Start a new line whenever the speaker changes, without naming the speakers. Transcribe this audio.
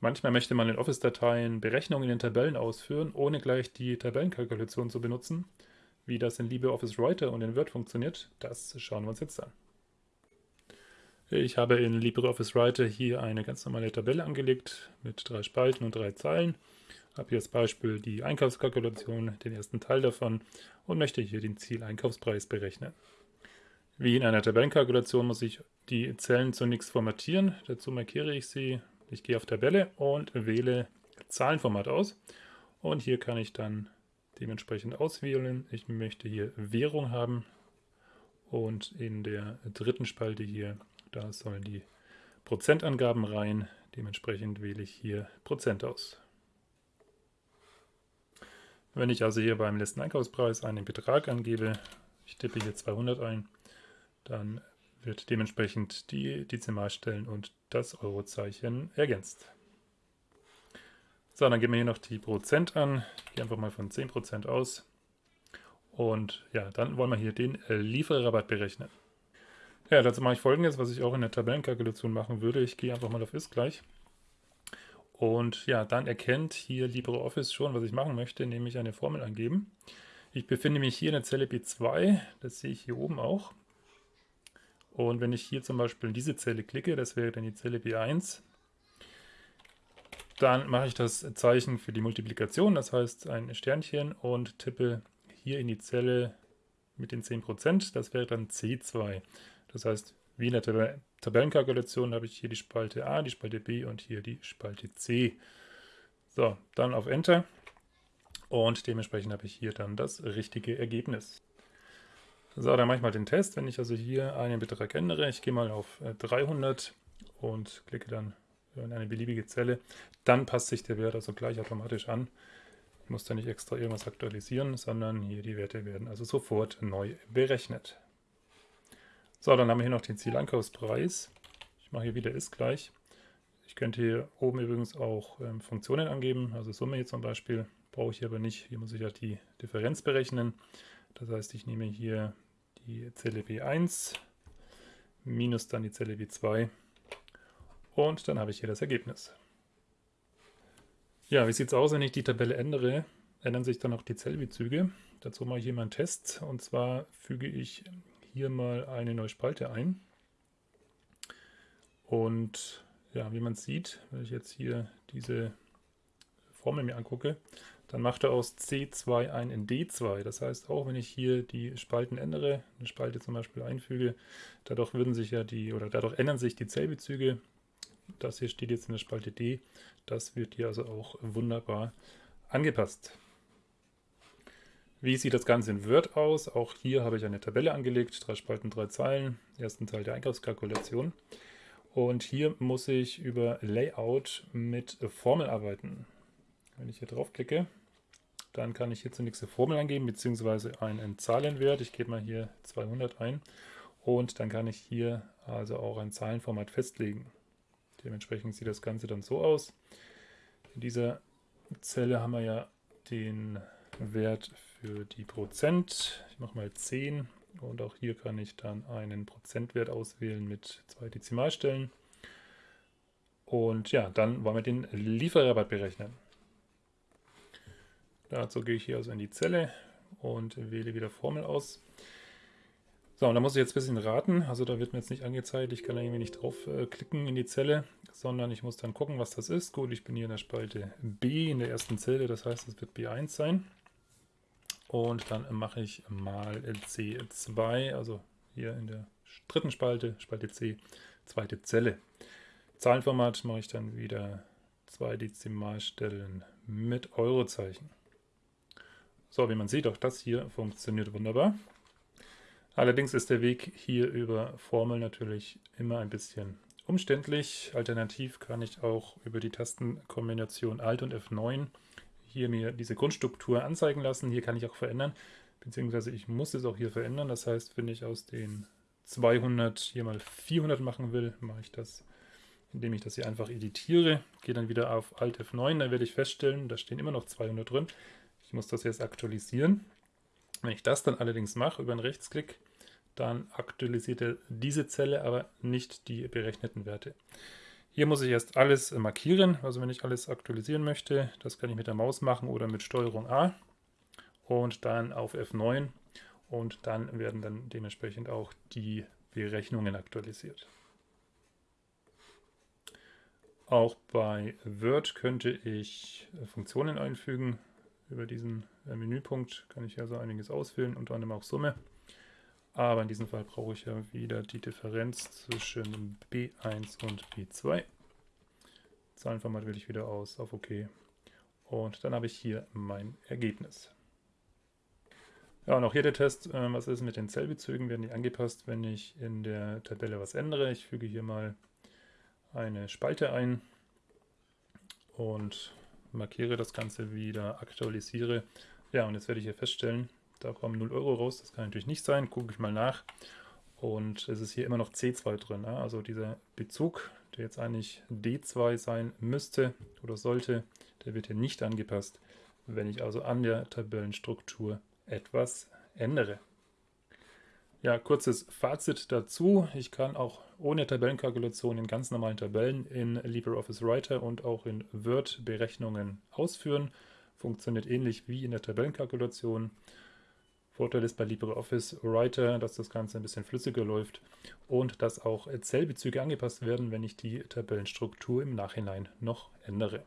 Manchmal möchte man in Office-Dateien Berechnungen in Tabellen ausführen, ohne gleich die Tabellenkalkulation zu benutzen. Wie das in LibreOffice Writer und in Word funktioniert, das schauen wir uns jetzt an. Ich habe in LibreOffice Writer hier eine ganz normale Tabelle angelegt mit drei Spalten und drei Zeilen. Habe hier als Beispiel die Einkaufskalkulation, den ersten Teil davon und möchte hier den Zieleinkaufspreis berechnen. Wie in einer Tabellenkalkulation muss ich die Zellen zunächst formatieren. Dazu markiere ich sie. Ich gehe auf Tabelle und wähle Zahlenformat aus. Und hier kann ich dann dementsprechend auswählen. Ich möchte hier Währung haben und in der dritten Spalte hier da sollen die Prozentangaben rein. Dementsprechend wähle ich hier Prozent aus. Wenn ich also hier beim letzten Einkaufspreis einen Betrag angebe, ich tippe hier 200 ein, dann wird dementsprechend die Dezimalstellen und das Eurozeichen ergänzt. So, dann geben wir hier noch die Prozent an. Ich gehe einfach mal von 10% aus. Und ja, dann wollen wir hier den Lieferrabatt berechnen. Ja, dazu mache ich folgendes, was ich auch in der Tabellenkalkulation machen würde. Ich gehe einfach mal auf ist gleich. Und ja, dann erkennt hier LibreOffice schon, was ich machen möchte, nämlich eine Formel angeben. Ich befinde mich hier in der Zelle B2, das sehe ich hier oben auch. Und wenn ich hier zum Beispiel in diese Zelle klicke, das wäre dann die Zelle B1, dann mache ich das Zeichen für die Multiplikation, das heißt ein Sternchen und tippe hier in die Zelle mit den 10%, das wäre dann C2. Das heißt, wie in der Tab Tabellenkalkulation habe ich hier die Spalte A, die Spalte B und hier die Spalte C. So, dann auf Enter und dementsprechend habe ich hier dann das richtige Ergebnis. So, dann mache ich mal den Test. Wenn ich also hier einen Betrag ändere, ich gehe mal auf 300 äh, und klicke dann in eine beliebige Zelle, dann passt sich der Wert also gleich automatisch an. Ich muss da nicht extra irgendwas aktualisieren, sondern hier die Werte werden also sofort neu berechnet. So, dann haben wir hier noch den Zieleinkaufspreis. Ich mache hier wieder ist gleich. Ich könnte hier oben übrigens auch ähm, Funktionen angeben, also Summe hier zum Beispiel, brauche ich hier aber nicht. Hier muss ich ja die Differenz berechnen. Das heißt, ich nehme hier die Zelle B1 minus dann die Zelle B2 und dann habe ich hier das Ergebnis. Ja, wie sieht es aus, wenn ich die Tabelle ändere? Ändern sich dann auch die Zellbezüge. Dazu mache ich hier mal einen Test und zwar füge ich hier mal eine neue Spalte ein. Und ja, wie man sieht, wenn ich jetzt hier diese Formel mir angucke, dann macht er aus C2 ein D2. Das heißt, auch wenn ich hier die Spalten ändere, eine Spalte zum Beispiel einfüge, dadurch würden sich ja die, oder dadurch ändern sich die Zellbezüge. Das hier steht jetzt in der Spalte D. Das wird hier also auch wunderbar angepasst. Wie sieht das Ganze in Word aus? Auch hier habe ich eine Tabelle angelegt, drei Spalten, drei Zeilen, ersten Teil der Einkaufskalkulation. Und hier muss ich über Layout mit Formel arbeiten. Wenn ich hier draufklicke, dann kann ich hier zunächst eine Formel angeben, beziehungsweise einen Zahlenwert. Ich gebe mal hier 200 ein und dann kann ich hier also auch ein Zahlenformat festlegen. Dementsprechend sieht das Ganze dann so aus. In dieser Zelle haben wir ja den Wert für die Prozent. Ich mache mal 10 und auch hier kann ich dann einen Prozentwert auswählen mit zwei Dezimalstellen. Und ja, dann wollen wir den Lieferrabatt berechnen. Dazu gehe ich hier also in die Zelle und wähle wieder Formel aus. So, und da muss ich jetzt ein bisschen raten. Also da wird mir jetzt nicht angezeigt, ich kann da irgendwie nicht draufklicken äh, in die Zelle, sondern ich muss dann gucken, was das ist. Gut, ich bin hier in der Spalte B in der ersten Zelle, das heißt, es wird B1 sein. Und dann mache ich mal C2, also hier in der dritten Spalte, Spalte C, zweite Zelle. Zahlenformat mache ich dann wieder zwei Dezimalstellen mit Eurozeichen. So, wie man sieht, auch das hier funktioniert wunderbar. Allerdings ist der Weg hier über Formel natürlich immer ein bisschen umständlich. Alternativ kann ich auch über die Tastenkombination Alt und F9 hier mir diese Grundstruktur anzeigen lassen. Hier kann ich auch verändern, beziehungsweise ich muss es auch hier verändern. Das heißt, wenn ich aus den 200 hier mal 400 machen will, mache ich das, indem ich das hier einfach editiere. Gehe dann wieder auf Alt F9, dann werde ich feststellen, da stehen immer noch 200 drin. Ich muss das jetzt aktualisieren. Wenn ich das dann allerdings mache über einen Rechtsklick, dann aktualisiert er diese Zelle, aber nicht die berechneten Werte. Hier muss ich erst alles markieren, also wenn ich alles aktualisieren möchte, das kann ich mit der Maus machen oder mit Steuerung A und dann auf F9 und dann werden dann dementsprechend auch die Berechnungen aktualisiert. Auch bei Word könnte ich Funktionen einfügen. Über diesen Menüpunkt kann ich ja so einiges auswählen, unter anderem auch Summe. Aber in diesem Fall brauche ich ja wieder die Differenz zwischen B1 und B2. Zahlenformat wähle ich wieder aus, auf OK. Und dann habe ich hier mein Ergebnis. Ja, und auch hier der Test, äh, was ist mit den Zellbezügen, werden die angepasst, wenn ich in der Tabelle was ändere. Ich füge hier mal eine Spalte ein und markiere das Ganze wieder, aktualisiere. Ja, und jetzt werde ich hier feststellen, da kommen 0 Euro raus, das kann natürlich nicht sein, gucke ich mal nach. Und es ist hier immer noch C2 drin, also dieser Bezug, der jetzt eigentlich D2 sein müsste oder sollte, der wird hier nicht angepasst, wenn ich also an der Tabellenstruktur etwas ändere. Ja, kurzes Fazit dazu. Ich kann auch ohne Tabellenkalkulation in ganz normalen Tabellen in LibreOffice Writer und auch in Word Berechnungen ausführen. Funktioniert ähnlich wie in der Tabellenkalkulation. Vorteil ist bei LibreOffice Writer, dass das Ganze ein bisschen flüssiger läuft und dass auch Zellbezüge angepasst werden, wenn ich die Tabellenstruktur im Nachhinein noch ändere.